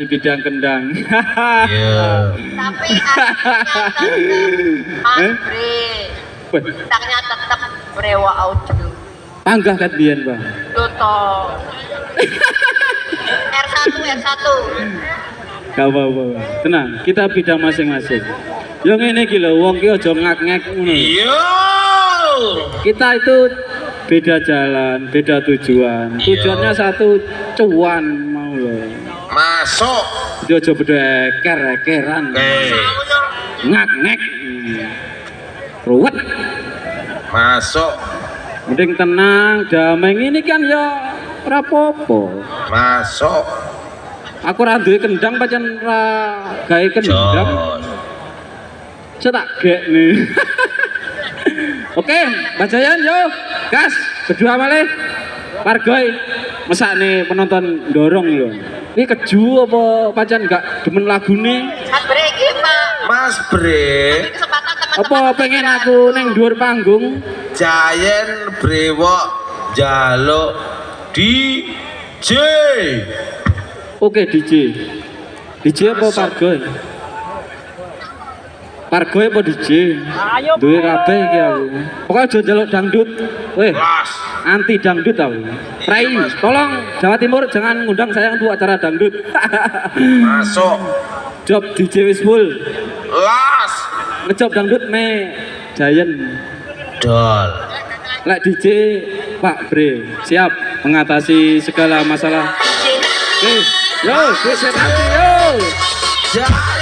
di bidang kendang. Iya. Tapi Bre. Weh, Bintangnya tetap Brewa Audio. panggah kan biyen, Bang. Luto. R1 R1. Gak apa-apa. Tenang, kita bidang masing-masing. Yo ngene iki lho, wong ki aja ngak-ngek ngono. Iya. Kita itu beda jalan, beda tujuan. Iya. Tujuannya satu cuan mau lho. Masuk. Dia aja beda eker-ekeran. Eh, Ngak-ngek. Ruwet. masuk. Mending tenang, damai ini kan ya apa-apa. Masuk. Aku ra duwe kendang pancen ra gawe kendang. Cetak gek nih. Oke, Mbak Jayan yo, gas, berdua malih. Pargoy, masa nih penonton dorong lho. Ini keju apa pancen gak demen lagune? Mas Bre iki Pak. Mas Bre, Kesempatan teman-teman. Apa pengen aku neng dhuwur panggung? Giant Brewok jaluk DJ. Oke DJ. DJ apa Pargoy? Pargoy apa DJ? Duwe kabeh iki aku. Pokoke aja njaluk dangdut. Weh, anti dangdut aku. Rai, tolong Jawa Timur jangan ngundang saya untuk acara dangdut. Masuk. Job DJ wis full. Las. Ngejob dangdut me Giant. Dol. Lek DJ Pak Bre siap mengatasi segala masalah. Oke, yo, wis nanti yo. Giant.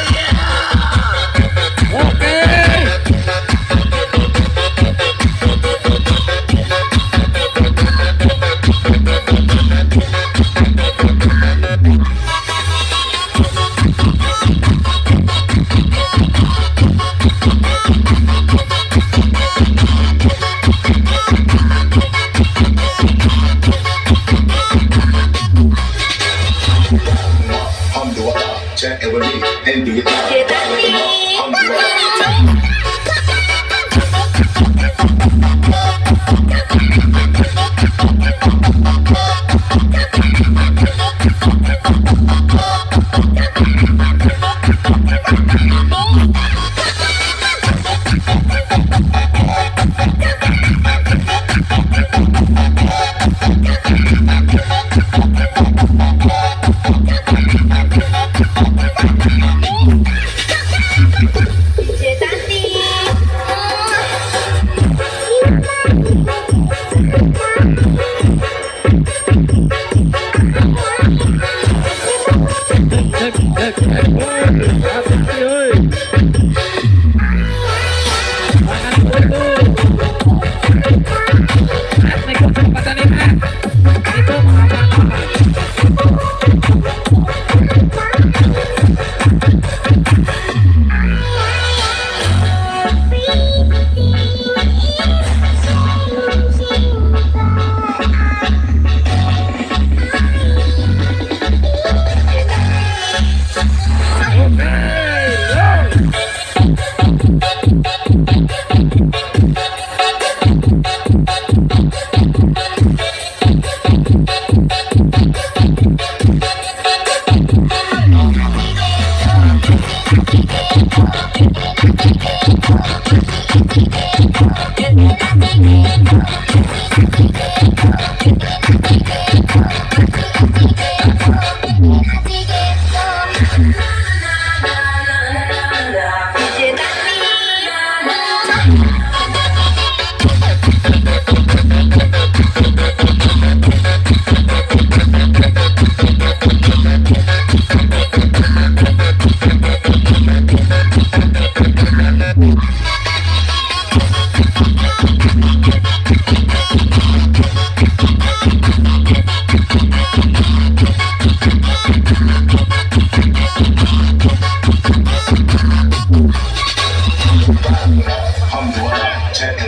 to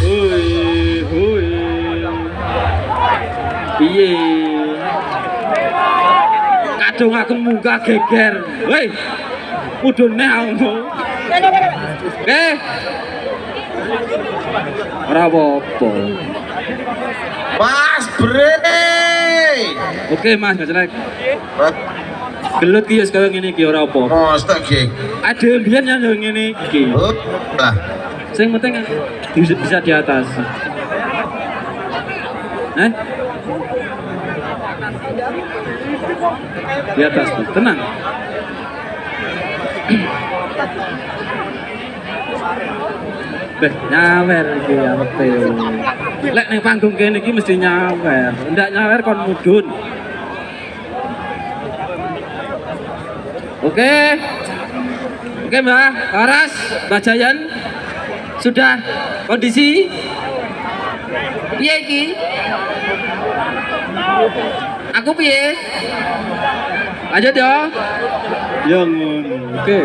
Hui, hui. Piye? Kadung aku muka geger. Woi. Mudune aku. Oke. Ora apa-apa. Mas Bre. Oke, Mas, jelek. Gelut ki ya sekarang ini ki ora apa. Mas tak geng. Ada mbiyen yang ngene iki. Oh, lah. Sing penting bisa, bisa di atas. Eh? Di atas tuh, tenang. Beh, nyawer iki awete. Lek ning panggung kene iki mesti nyawer. Ndak nyawer kon mudun. Oke. Oke, Mbak. Aras, Mbak Jayan. Sudah kondisi piye iki? Aku piye? Lanjut ya. Ya ngono. Oke.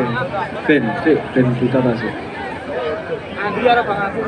Ben, ben kita masuk. Andi arep Bang aku.